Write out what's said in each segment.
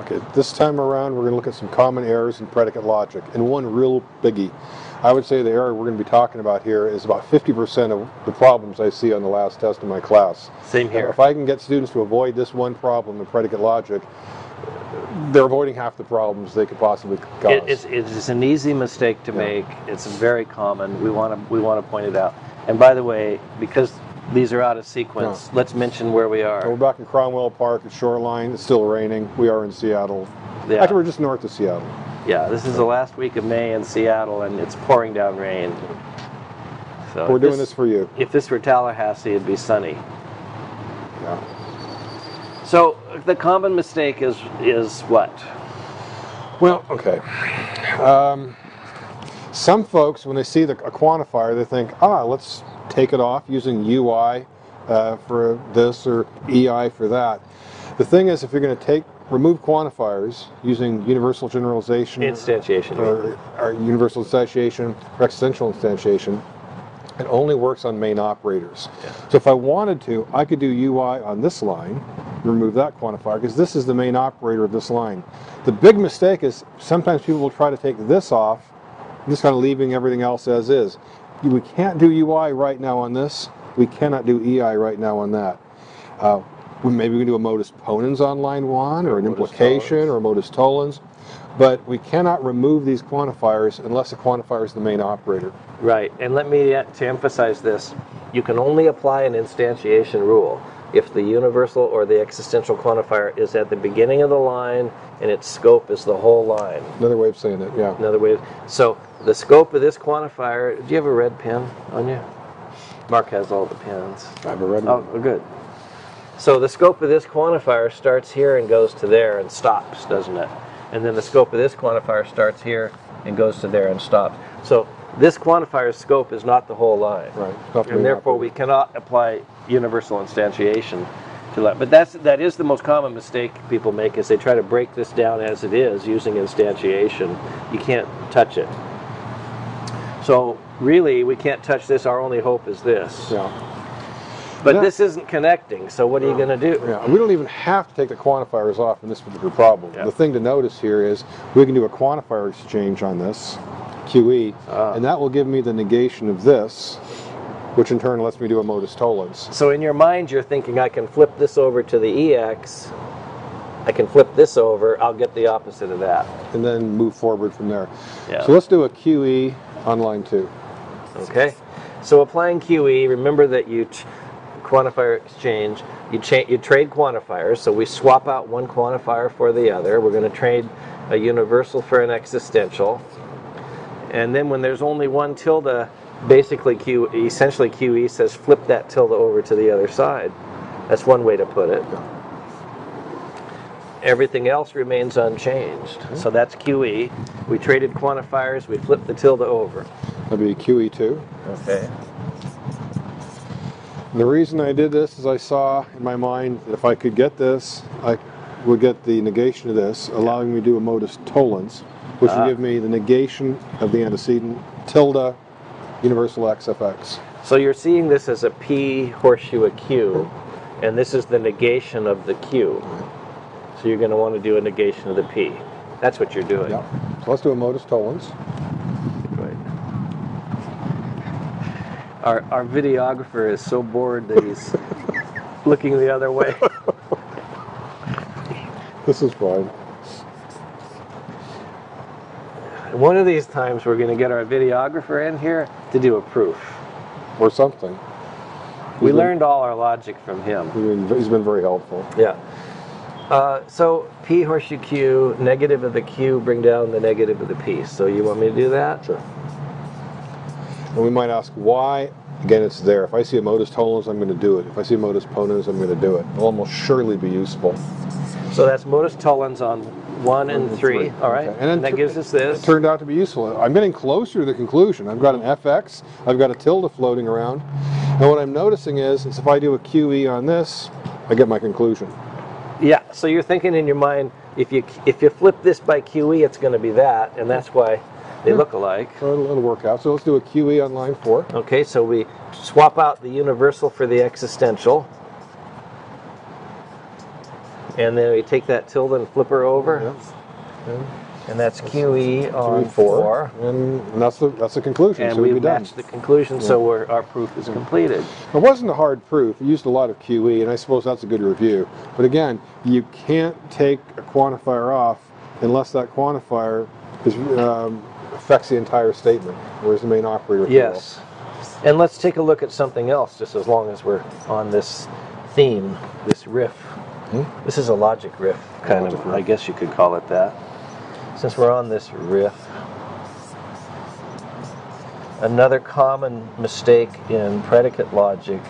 Okay, this time around we're going to look at some common errors in predicate logic, and one real biggie. I would say the error we're going to be talking about here is about 50% of the problems I see on the last test in my class. Same here. If I can get students to avoid this one problem in predicate logic, they're avoiding half the problems they could possibly cause. It, it's, it's an easy mistake to Yeah. make. It's very common. We want to we want to point it out. And by the way, because these are out of sequence, let's mention where we are. We're back in Cromwell Park at Shoreline. It's still raining. We are in Seattle. Yeah. Actually, we're just north of Seattle. Yeah, this is the last week of May in Seattle, and it's pouring down rain. So We're doing this for you. If this were Tallahassee, it'd be sunny. Yeah. So the common mistake is is what? Well, okay. Um, some folks, when they see the, a quantifier, they think, ah, let's take it off using UI uh, for this or EI for that. The thing is, if you're going to take remove quantifiers using universal generalization Instantiation. or, or universal instantiation or existential instantiation, it only works on main operators. So if I wanted to, I could do UI on this line, remove that quantifier, because this is the main operator of this line. The big mistake is sometimes people will try to take this off, just kind of leaving everything else as is. We can't do UI right now on this. We cannot do EI right now on that. Uh, we- maybe we can do a modus ponens on line one, or an Modus implication, tollens. or a modus tollens, but we cannot remove these quantifiers unless the quantifier is the main operator. Right, and let me uh, to emphasize this: you can only apply an instantiation rule if the universal or the existential quantifier is at the beginning of the line and its scope is the whole line. Another way of saying it, yeah. Another way, so the scope of this quantifier. Do you have a red pen on you? Mark has all the pens. I have a red Oh, one. good. So the scope of this quantifier starts here and goes to there and stops, doesn't it? And then the scope of this quantifier starts here and goes to there and stops. So this quantifier's scope is not the whole line. Right. Not the main And therefore we cannot apply universal instantiation to that. But that's that is the most common mistake people make is they try to break this down as it is using instantiation. You can't touch it. So really we can't touch this, our only hope is this. Yeah. But Yeah. this isn't connecting, so what are you going to do? Yeah. We don't even have to take the quantifiers off in this particular problem. Yeah. The thing to notice here is we can do a quantifier exchange on this, QE, Ah. and that will give me the negation of this, which in turn lets me do a modus tollens. So in your mind, you're thinking, I can flip this over to the EX, I can flip this over, I'll get the opposite of that. And then move forward from there. Yeah. So let's do a QE on line two. Okay? So applying QE, remember that you t- quantifier exchange, you, you trade quantifiers, so we swap out one quantifier for the other. We're going to trade a universal for an existential. And then when there's only one tilde, basically Q, essentially QE says flip that tilde over to the other side. That's one way to put it. Everything else remains unchanged. So that's QE. We traded quantifiers, we flipped the tilde over. That'd be QE2. Okay. The reason I did this is I saw in my mind that if I could get this, I would get the negation of this, allowing me to do a modus tollens, which Ah. would give me the negation of the antecedent tilde universal x of x. So you're seeing this as a P horseshoe a Q, and this is the negation of the Q. So you're going to want to do a negation of the P. That's what you're doing. Yep. So let's do a modus tollens. Right. Our, our videographer is so bored that he's looking the other way. This is fine. One of these times we're going to get our videographer in here to do a proof. Or something. We learned all our logic from him. He's been, he's been very helpful. Yeah. Uh, so P horseshoe Q, negative of the Q, bring down the negative of the P. So you want me to do that? Sure. And we might ask why. Again, it's there. If I see a modus tollens, I'm going to do it. If I see a modus ponens, I'm going to do it. It'll almost surely be useful. So that's modus tollens on one and and three. three. All right. Okay. And then And that gives us this. It turned out to be useful. I'm getting closer to the conclusion. I've got an fx, I've got a tilde floating around, and what I'm noticing is, is if I do a QE on this, I get my conclusion. Yeah. So you're thinking in your mind, if you if you flip this by QE, it's going to be that, and that's why they look alike. It'll, it'll work out. So let's do a QE on line four. Okay. So we swap out the universal for the existential. And then we take that tilde and flip her over. Yeah. And that's QE on four, four. and, and that's the that's the conclusion. And so we we'd done. the conclusion, so we're, our proof is completed. It wasn't a hard proof. It used a lot of QE, and I suppose that's a good review. But again, you can't take a quantifier off unless that quantifier is, um, affects the entire statement, whereas the main operator. Yes. And let's take a look at something else, just as long as we're on this theme, this riff. Hmm? This is a logic riff, kind Logic of, riff. I guess you could call it that. Since we're on this riff, another common mistake in predicate logic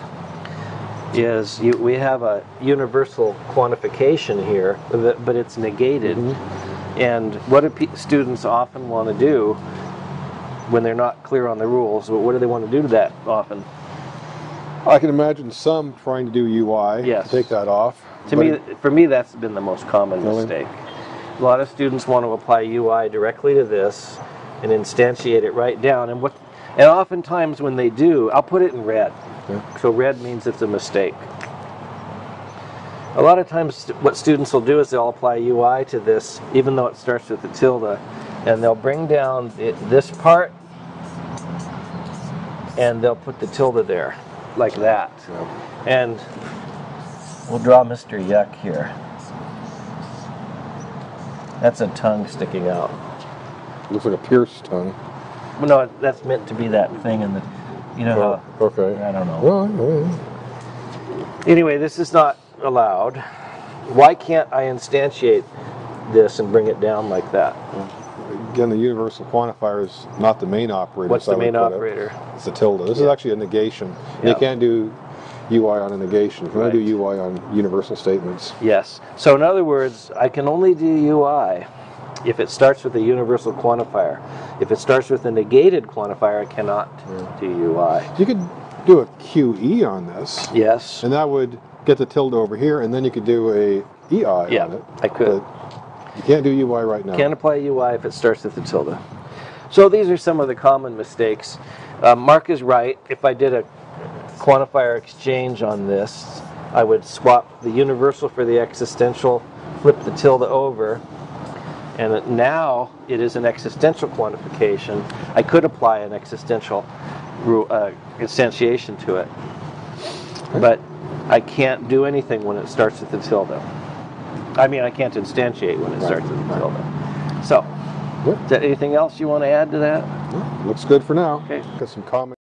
is you, we have a universal quantification here, but it's negated. Mm-hmm. And what do students often want to do when they're not clear on the rules? What do they want to do to that often? I can imagine some trying to do UI. Yes. Take that off. To me, for me, that's been the most common Really? mistake. A lot of students want to apply UI directly to this and instantiate it right down. And what, and oftentimes when they do, I'll put it in red. Yeah. So red means it's a mistake. A lot of times, what students will do is they'll apply UI to this, even though it starts with the tilde, and they'll bring down it, this part, and they'll put the tilde there, like that. Yeah. And we'll draw Mr. Yuck here. That's a tongue sticking out. looks like a pierced tongue. Well, no, that's meant to be that thing in the, you know Oh, okay. I don't know. Well, yeah. Anyway, this is not allowed. Why can't I instantiate this and bring it down like that? Again, the universal quantifier is not the main operator. What's the main put it- operator? It's a tilde. This is actually a negation. Yeah. You can't do UI on a negation. You can only Right. do UI on universal statements. Yes. So in other words, I can only do UI if it starts with a universal quantifier. If it starts with a negated quantifier, I cannot do UI. You could do a QE on this, Yes. and that would get the tilde over here, and then you could do a EI Yeah, on it. I could. But you can't do UI right now. Can't apply UI if it starts with the tilde. So these are some of the common mistakes. Uh, Mark is right. If I did a quantifier exchange on this, I would swap the universal for the existential, flip the tilde over, and now it is an existential quantification. I could apply an existential uh, instantiation to it, but I can't do anything when it starts with the tilde. I mean, I can't instantiate when it Right, starts with the right. So, is there anything else you want to add to that? Looks good for now. Okay. Got some comments.